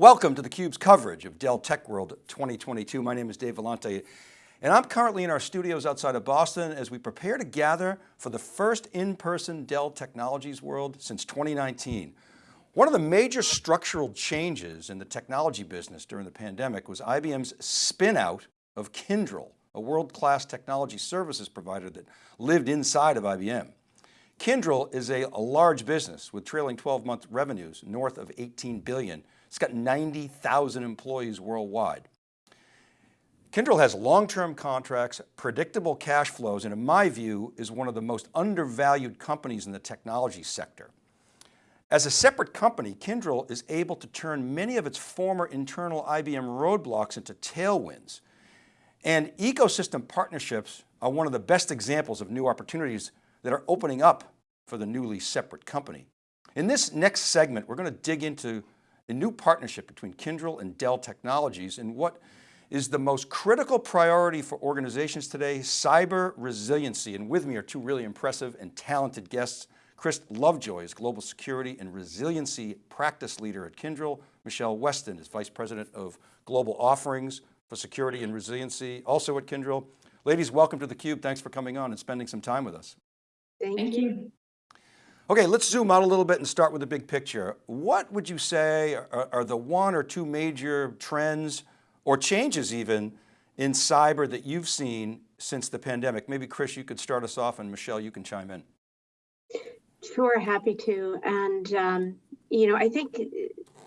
Welcome to theCUBE's coverage of Dell Tech World 2022. My name is Dave Vellante and I'm currently in our studios outside of Boston as we prepare to gather for the first in-person Dell Technologies World since 2019. One of the major structural changes in the technology business during the pandemic was IBM's spin out of Kyndryl, a world-class technology services provider that lived inside of IBM. Kyndryl is a, a large business with trailing 12 month revenues north of 18 billion it's got 90,000 employees worldwide. Kyndryl has long-term contracts, predictable cash flows, and in my view, is one of the most undervalued companies in the technology sector. As a separate company, Kyndryl is able to turn many of its former internal IBM roadblocks into tailwinds. And ecosystem partnerships are one of the best examples of new opportunities that are opening up for the newly separate company. In this next segment, we're going to dig into a new partnership between Kyndryl and Dell Technologies and what is the most critical priority for organizations today, cyber resiliency. And with me are two really impressive and talented guests. Kris Lovejoy is Global Security and Resiliency Practice Leader at Kyndryl. Michelle Weston is Vice President of Global Offerings for Security and Resiliency, also at Kyndryl. Ladies, welcome to theCUBE. Thanks for coming on and spending some time with us. Thank, Thank you. Okay, let's zoom out a little bit and start with the big picture. What would you say are, are, the one or two major trends or changes even in cyber that you've seen since the pandemic? Maybe Kris, you could start us off and Michelle, you can chime in. Sure, happy to. And, um, you know, I think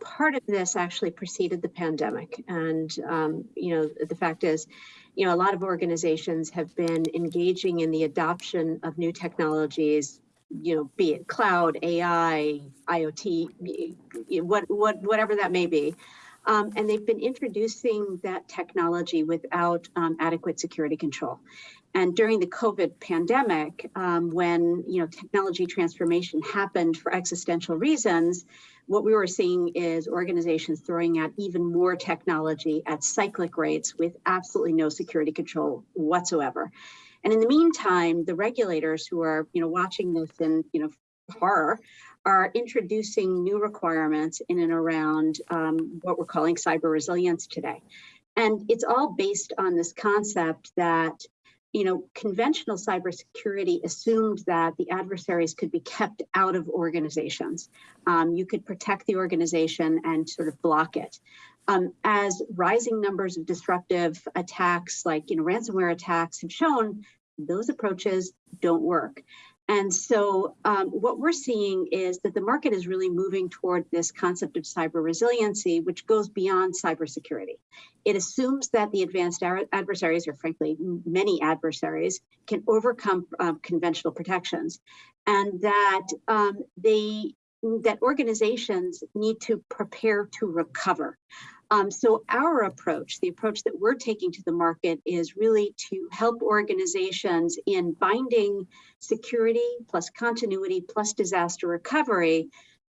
part of this actually preceded the pandemic. And, um, you know, the fact is, you know, a lot of organizations have been engaging in the adoption of new technologies you know, be it cloud, AI, IoT, what, what, whatever that may be. Um, and they've been introducing that technology without um, adequate security control. And during the COVID pandemic, um, when you know technology transformation happened for existential reasons, what we were seeing is organizations throwing out even more technology at cyclic rates with absolutely no security control whatsoever. And in the meantime, the regulators who are, you know, watching this in, you know, horror are introducing new requirements in and around um, what we're calling cyber resilience today. And it's all based on this concept that you know, conventional cybersecurity assumed that the adversaries could be kept out of organizations. Um, you could protect the organization and sort of block it. Um, as rising numbers of disruptive attacks, like you know, ransomware attacks, have shown, those approaches don't work. And so um, what we're seeing is that the market is really moving toward this concept of cyber resiliency, which goes beyond cybersecurity. It assumes that the advanced adversaries, or frankly, many adversaries, can overcome um, conventional protections, and that um, they that organizations need to prepare to recover. Um, so our approach, the approach that we're taking to the market is really to help organizations in binding security plus continuity plus disaster recovery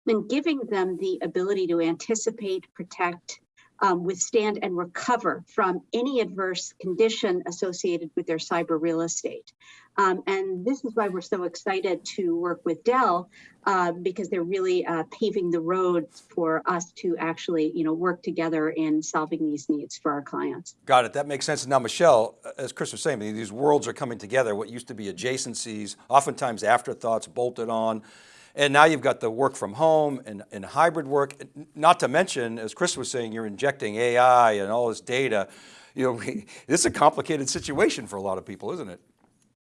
and giving them the ability to anticipate, protect, um, withstand and recover from any adverse condition associated with their cyber real estate. Um, and this is why we're so excited to work with Dell uh, because they're really uh, paving the road for us to actually you know, work together in solving these needs for our clients. Got it, that makes sense. Now Michelle, as Kris was saying, these worlds are coming together, what used to be adjacencies, oftentimes afterthoughts bolted on. And now you've got the work from home and, and hybrid work, not to mention, as Kris was saying, you're injecting AI and all this data. You know, this is a complicated situation for a lot of people, isn't it?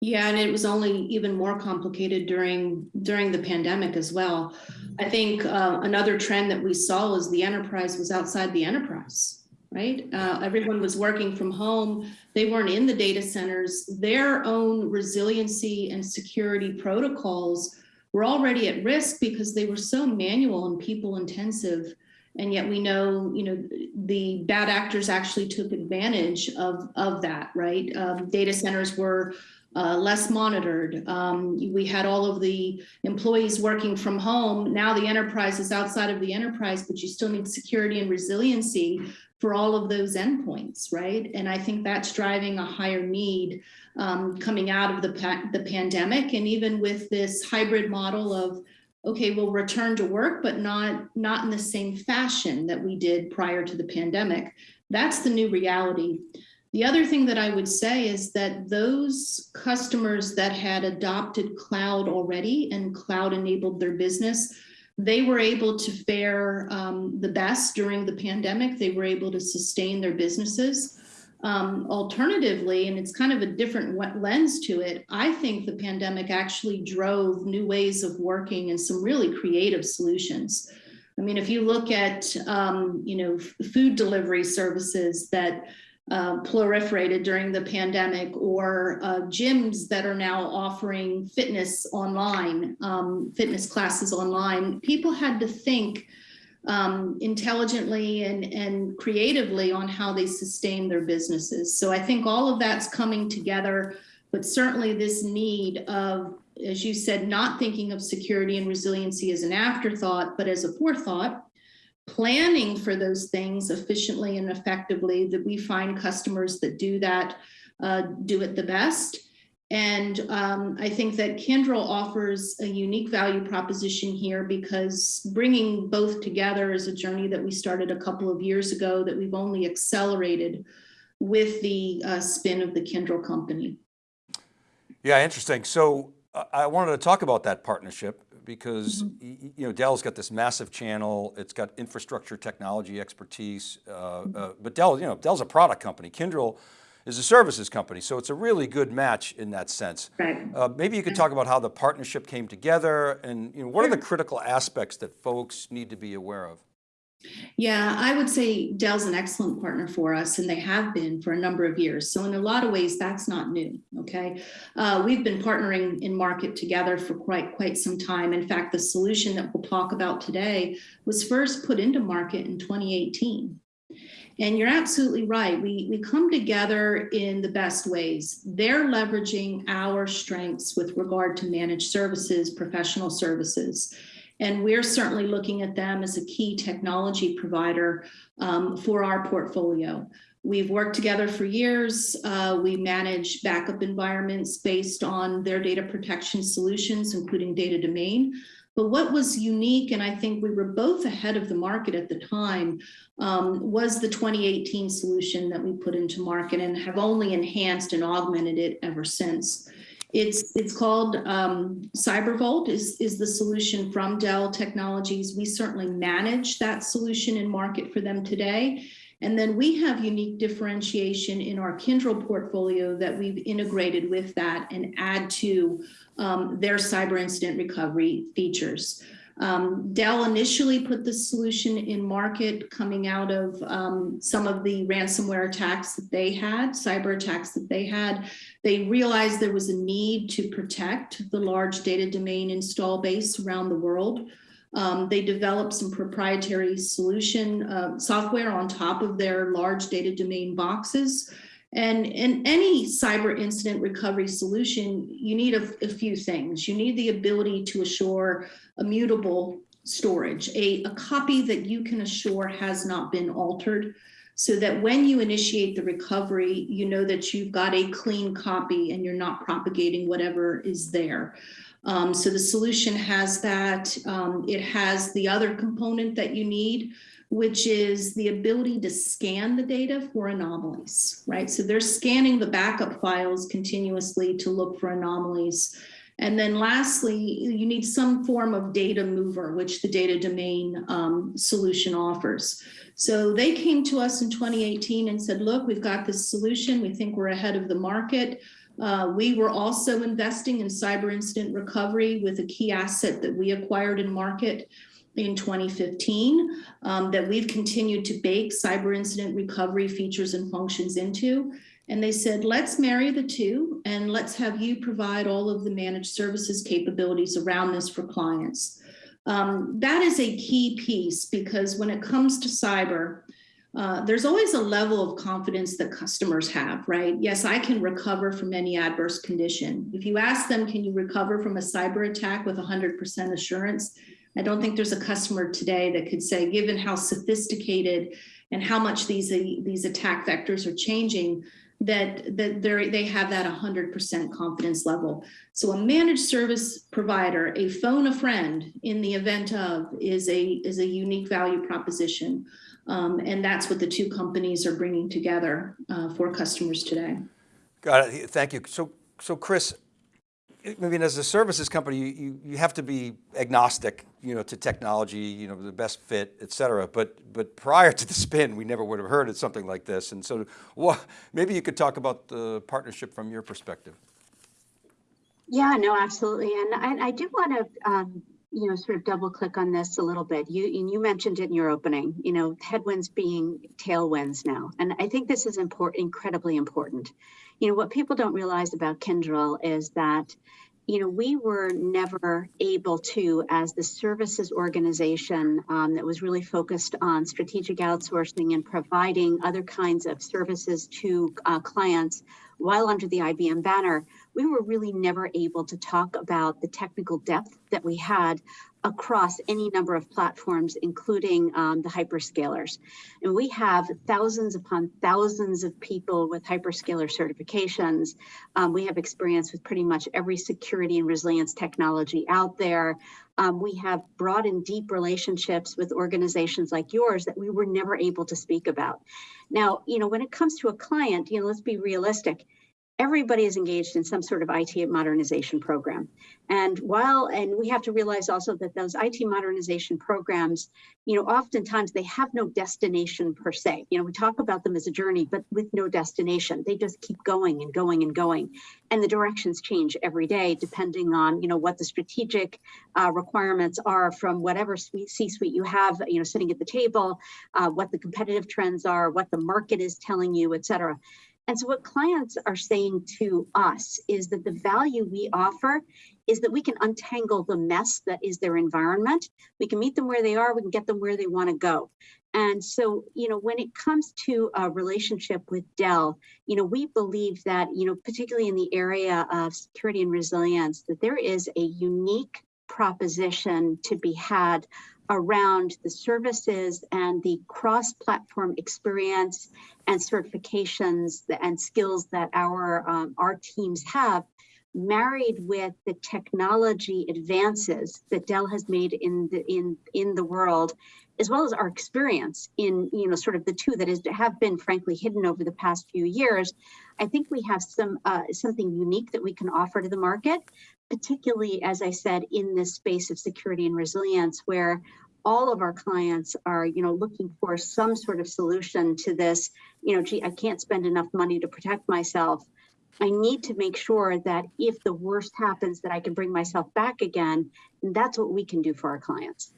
Yeah, and it was only even more complicated during during the pandemic as well. I think uh, another trend that we saw was the enterprise was outside the enterprise, right? Uh, everyone was working from home. They weren't in the data centers. Their own resiliency and security protocols were already at risk because they were so manual and people intensive. And yet we know, you know, the bad actors actually took advantage of, of that, right? Um, data centers were uh, less monitored. Um, we had all of the employees working from home. Now the enterprise is outside of the enterprise, but you still need security and resiliency for all of those endpoints, right? And I think that's driving a higher need um, coming out of the, pa the pandemic. And even with this hybrid model of okay, we'll return to work, but not, not in the same fashion that we did prior to the pandemic. That's the new reality. The other thing that I would say is that those customers that had adopted cloud already and cloud enabled their business, they were able to fare um, the best during the pandemic. They were able to sustain their businesses. Um, alternatively, and it's kind of a different lens to it, I think the pandemic actually drove new ways of working and some really creative solutions. I mean, if you look at, um, you know, food delivery services that uh, proliferated during the pandemic or uh, gyms that are now offering fitness online, um, fitness classes online, people had to think um, intelligently and, and creatively on how they sustain their businesses. So I think all of that's coming together, but certainly this need of, as you said, not thinking of security and resiliency as an afterthought, but as a forethought, planning for those things efficiently and effectively that we find customers that do that uh, do it the best and um, I think that Kyndryl offers a unique value proposition here because bringing both together is a journey that we started a couple of years ago that we've only accelerated with the uh, spin of the Kyndryl company. Yeah, interesting. So uh, I wanted to talk about that partnership because mm -hmm. you know Dell's got this massive channel, it's got infrastructure technology expertise, uh, mm -hmm. but Dell, you know, Dell's a product company. Kyndryl is a services company. So it's a really good match in that sense. Right. Uh, maybe you could talk about how the partnership came together and you know, what are the critical aspects that folks need to be aware of? Yeah, I would say Dell's an excellent partner for us, and they have been for a number of years. So in a lot of ways, that's not new. Okay, uh, we've been partnering in market together for quite quite some time. In fact, the solution that we'll talk about today was first put into market in 2018. And you're absolutely right. We, we come together in the best ways. They're leveraging our strengths with regard to managed services, professional services. And we're certainly looking at them as a key technology provider um, for our portfolio. We've worked together for years. Uh, we manage backup environments based on their data protection solutions, including data domain. But what was unique, and I think we were both ahead of the market at the time, um, was the 2018 solution that we put into market and have only enhanced and augmented it ever since. It's it's called um, CyberVault is, is the solution from Dell Technologies. We certainly manage that solution in market for them today. And then we have unique differentiation in our Kyndryl portfolio that we've integrated with that and add to um, their cyber incident recovery features. Um, Dell initially put the solution in market coming out of um, some of the ransomware attacks that they had, cyber attacks that they had. They realized there was a need to protect the large data domain install base around the world. Um, they developed some proprietary solution uh, software on top of their large data domain boxes. And in any cyber incident recovery solution, you need a, a few things. You need the ability to assure immutable storage, a, a copy that you can assure has not been altered so that when you initiate the recovery, you know that you've got a clean copy and you're not propagating whatever is there. Um, so the solution has that. Um, it has the other component that you need, which is the ability to scan the data for anomalies, right? So they're scanning the backup files continuously to look for anomalies. And then lastly, you need some form of data mover, which the data domain um, solution offers. So they came to us in 2018 and said, look, we've got this solution. We think we're ahead of the market. Uh, we were also investing in cyber incident recovery with a key asset that we acquired in market in 2015 um, that we've continued to bake cyber incident recovery features and functions into. And they said, let's marry the two and let's have you provide all of the managed services capabilities around this for clients. Um, that is a key piece because when it comes to cyber, uh, there's always a level of confidence that customers have, right? Yes, I can recover from any adverse condition. If you ask them, can you recover from a cyber attack with 100% assurance? I don't think there's a customer today that could say, given how sophisticated and how much these, these attack vectors are changing, that that they they have that 100% confidence level. So a managed service provider, a phone a friend in the event of is a is a unique value proposition. Um, and that's what the two companies are bringing together uh, for customers today. Got it. Thank you. So, so Kris, I mean, as a services company, you, you, have to be agnostic, you know, to technology, you know, the best fit, et cetera. But, but prior to the spin, we never would have heard of something like this. And so well, maybe you could talk about the partnership from your perspective. Yeah, no, absolutely. And I, I do want to, um, you know, sort of double click on this a little bit. You, you mentioned it in your opening, you know, headwinds being tailwinds now. And I think this is important, incredibly important. You know, what people don't realize about Kyndryl is that you know, we were never able to, as the services organization um, that was really focused on strategic outsourcing and providing other kinds of services to uh, clients while under the IBM banner, we were really never able to talk about the technical depth that we had across any number of platforms, including um, the hyperscalers. And we have thousands upon thousands of people with hyperscaler certifications. Um, we have experience with pretty much every security and resilience technology out there. Um, we have broad and deep relationships with organizations like yours that we were never able to speak about. Now, you know, when it comes to a client, you know, let's be realistic everybody is engaged in some sort of IT modernization program. And while, and we have to realize also that those IT modernization programs, you know, oftentimes they have no destination per se. You know, we talk about them as a journey, but with no destination. They just keep going and going and going. And the directions change every day, depending on, you know, what the strategic uh, requirements are from whatever C-suite you have, you know, sitting at the table, uh, what the competitive trends are, what the market is telling you, et cetera. And so what clients are saying to us is that the value we offer is that we can untangle the mess that is their environment. We can meet them where they are, we can get them where they want to go. And so, you know, when it comes to a relationship with Dell, you know, we believe that, you know, particularly in the area of security and resilience, that there is a unique proposition to be had around the services and the cross-platform experience and certifications and skills that our um, our teams have married with the technology advances that Dell has made in the in in the world as well as our experience in you know sort of the two that is have been frankly hidden over the past few years i think we have some uh, something unique that we can offer to the market particularly as i said in this space of security and resilience where all of our clients are, you know, looking for some sort of solution to this, you know, gee, I can't spend enough money to protect myself. I need to make sure that if the worst happens that I can bring myself back again, and that's what we can do for our clients.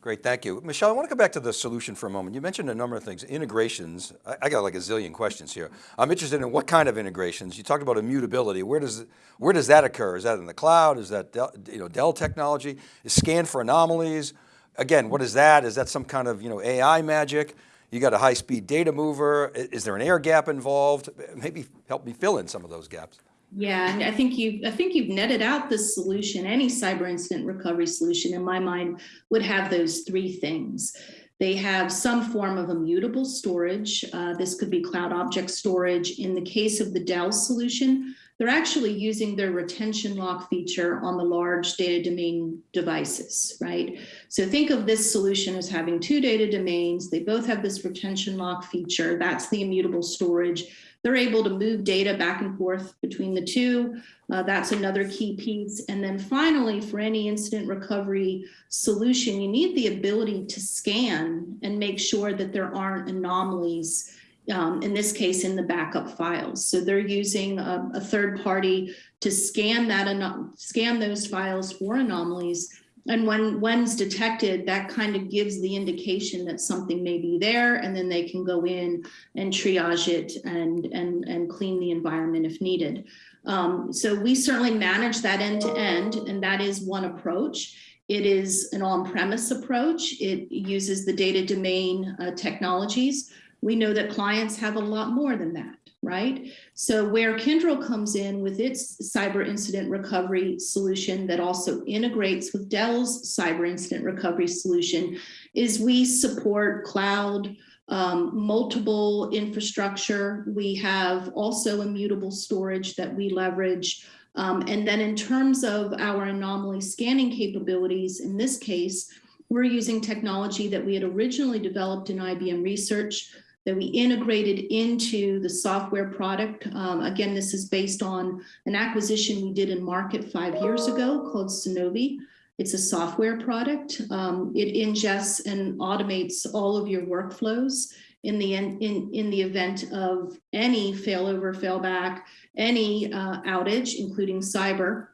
Great, thank you. Michelle, I want to go back to the solution for a moment. You mentioned a number of things, integrations. I, I got like a zillion questions here. I'm interested in what kind of integrations. You talked about immutability. Where does, where does that occur? Is that in the cloud? Is that Dell, you know, Dell technology? Is scan for anomalies? Again, what is that? Is that some kind of you know, AI magic? You got a high speed data mover. Is there an air gap involved? Maybe help me fill in some of those gaps. Yeah, I think you I think you've netted out the solution. Any cyber incident recovery solution, in my mind, would have those three things. They have some form of immutable storage. Uh, this could be cloud object storage. In the case of the Dell solution, they're actually using their retention lock feature on the large data domain devices, right? So think of this solution as having two data domains. They both have this retention lock feature. That's the immutable storage. They're able to move data back and forth between the two. Uh, that's another key piece. And then finally, for any incident recovery solution, you need the ability to scan and make sure that there aren't anomalies um, in this case, in the backup files. So they're using a, a third party to scan that scan those files for anomalies. And when when's detected, that kind of gives the indication that something may be there, and then they can go in and triage it and and and clean the environment if needed. Um, so we certainly manage that end to end, and that is one approach. It is an on-premise approach. It uses the data domain uh, technologies we know that clients have a lot more than that, right? So where Kyndryl comes in with its cyber incident recovery solution that also integrates with Dell's cyber incident recovery solution is we support cloud, um, multiple infrastructure. We have also immutable storage that we leverage. Um, and then in terms of our anomaly scanning capabilities, in this case, we're using technology that we had originally developed in IBM research that we integrated into the software product. Um, again, this is based on an acquisition we did in market five years ago called Sanovi. It's a software product. Um, it ingests and automates all of your workflows in the in, in, the event of any failover, failback, any uh, outage, including cyber.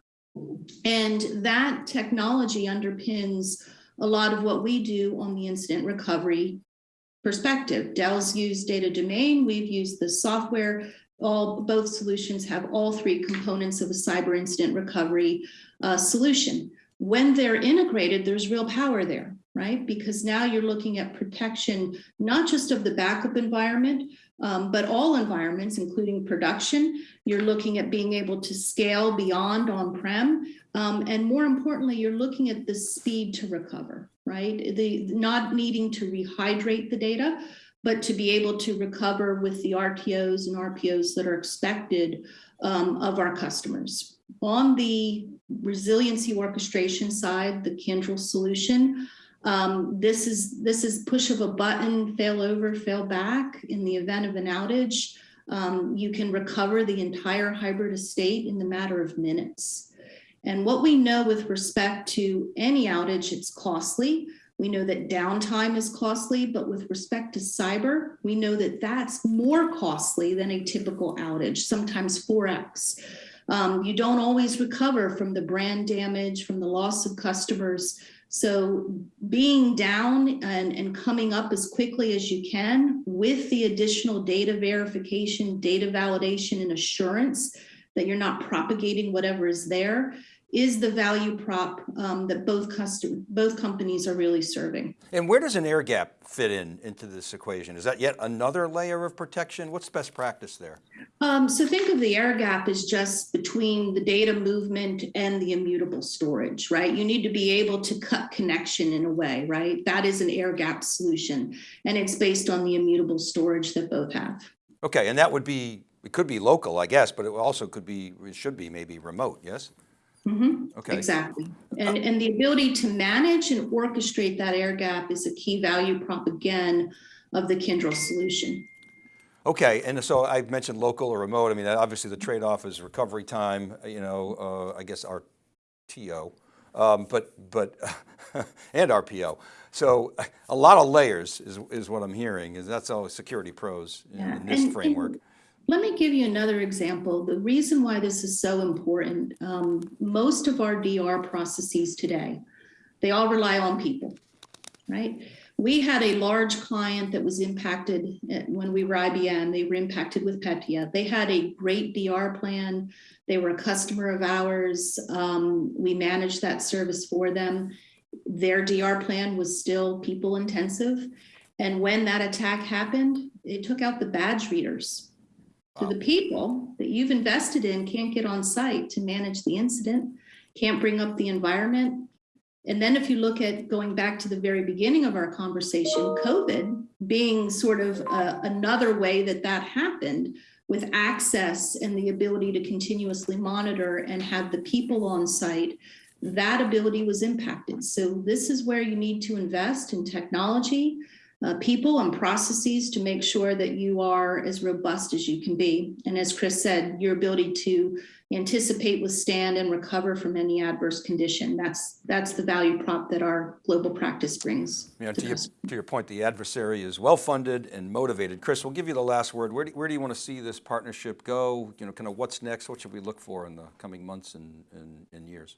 And that technology underpins a lot of what we do on the incident recovery perspective. Dell's used data domain, we've used the software. All both solutions have all three components of a cyber incident recovery uh, solution. When they're integrated, there's real power there, right? Because now you're looking at protection, not just of the backup environment, um, but all environments, including production. You're looking at being able to scale beyond on-prem. Um, and more importantly, you're looking at the speed to recover, right? The not needing to rehydrate the data, but to be able to recover with the RTOs and RPOs that are expected um, of our customers. On the resiliency orchestration side, the Kyndryl solution, um, this is this is push of a button, fail over, fail back in the event of an outage. Um, you can recover the entire hybrid estate in the matter of minutes. And what we know with respect to any outage, it's costly. We know that downtime is costly, but with respect to cyber, we know that that's more costly than a typical outage, sometimes 4x. Um, you don't always recover from the brand damage, from the loss of customers. So being down and, and coming up as quickly as you can with the additional data verification, data validation, and assurance that you're not propagating whatever is there is the value prop um, that both custom, both companies are really serving. And where does an air gap fit in into this equation? Is that yet another layer of protection? What's best practice there? Um, so think of the air gap as just between the data movement and the immutable storage, right? You need to be able to cut connection in a way, right? That is an air gap solution. And it's based on the immutable storage that both have. Okay, and that would be, it could be local, I guess, but it also could be, it should be maybe remote, yes? Mhm, Okay. Exactly. And, and the ability to manage and orchestrate that air gap is a key value prop again of the Kyndryl solution. Okay, and so I mentioned local or remote. I mean, obviously the trade-off is recovery time, you know, uh, I guess RTO, um, but, but, and RPO. So a lot of layers is, is what I'm hearing, is that's all security pros in, Yeah, in this and- framework. and Let me give you another example. The reason why this is so important, um, most of our DR processes today, they all rely on people, right? We had a large client that was impacted when we were IBM. They were impacted with Petya. They had a great DR plan. They were a customer of ours. Um, we managed that service for them. Their DR plan was still people intensive. And when that attack happened, it took out the badge readers. So the people that you've invested in can't get on site to manage the incident, can't bring up the environment. And then if you look at going back to the very beginning of our conversation, COVID being sort of uh, another way that that happened with access and the ability to continuously monitor and have the people on site, that ability was impacted. So this is where you need to invest in technology, uh, people and processes to make sure that you are as robust as you can be. And as Kris said, your ability to anticipate, withstand, and recover from any adverse condition. That's that's the value prop that our global practice brings. You know, to to your, to your point, the adversary is well-funded and motivated. Kris, we'll give you the last word. Where do, where do you want to see this partnership go? You know, kind of what's next? What should we look for in the coming months and, and, and years?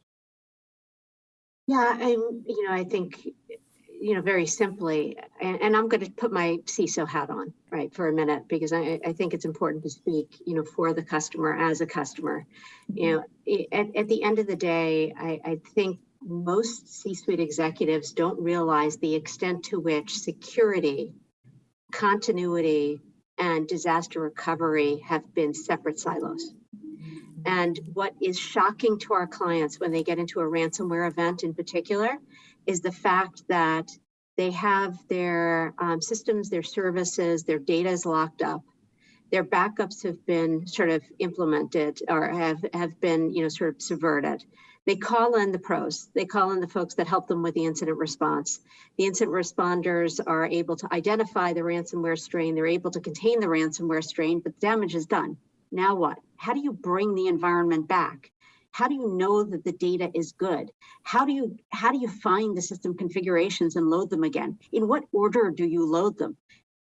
Yeah, I'm, you know, I think, you know, very simply, and, and I'm going to put my CISO hat on, right, for a minute, because I, I think it's important to speak, you know, for the customer as a customer. You know, at, at the end of the day, I, I think most C-suite executives don't realize the extent to which security, continuity, and disaster recovery have been separate silos. And what is shocking to our clients when they get into a ransomware event in particular is the fact that They have their um, systems, their services, their data is locked up. Their backups have been sort of implemented or have, have been, you know, sort of subverted. They call in the pros. They call in the folks that help them with the incident response. The incident responders are able to identify the ransomware strain. They're able to contain the ransomware strain, but the damage is done. Now what? How do you bring the environment back? How do you know that the data is good? How do you how do you find the system configurations and load them again? In what order do you load them?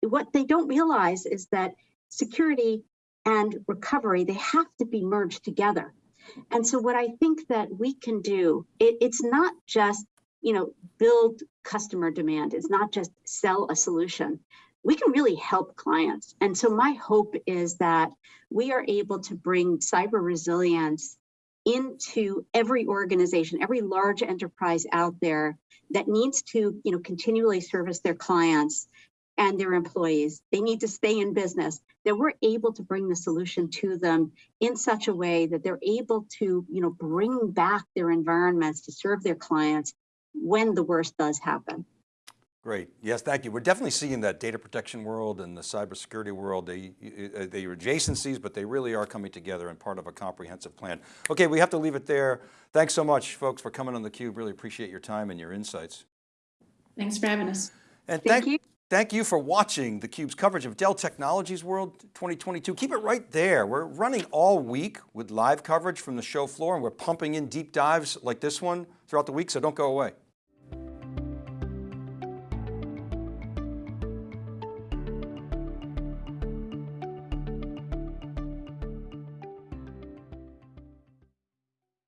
What they don't realize is that security and recovery, they have to be merged together. And so what I think that we can do, it, it's not just, you know, build customer demand. It's not just sell a solution. We can really help clients. And so my hope is that we are able to bring cyber resilience into every organization, every large enterprise out there that needs to, you know, continually service their clients and their employees. They need to stay in business, that we're able to bring the solution to them in such a way that they're able to, you know, bring back their environments to serve their clients when the worst does happen. Great, yes, thank you. We're definitely seeing that data protection world and the cybersecurity world, they, uh, they are adjacencies, but they really are coming together and part of a comprehensive plan. Okay, we have to leave it there. Thanks so much, folks, for coming on theCUBE. Really appreciate your time and your insights. Thanks for having us. And Thank you. Thank you for watching theCUBE's coverage of Dell Technologies World 2022. Keep it right there. We're running all week with live coverage from the show floor and we're pumping in deep dives like this one throughout the week, so don't go away.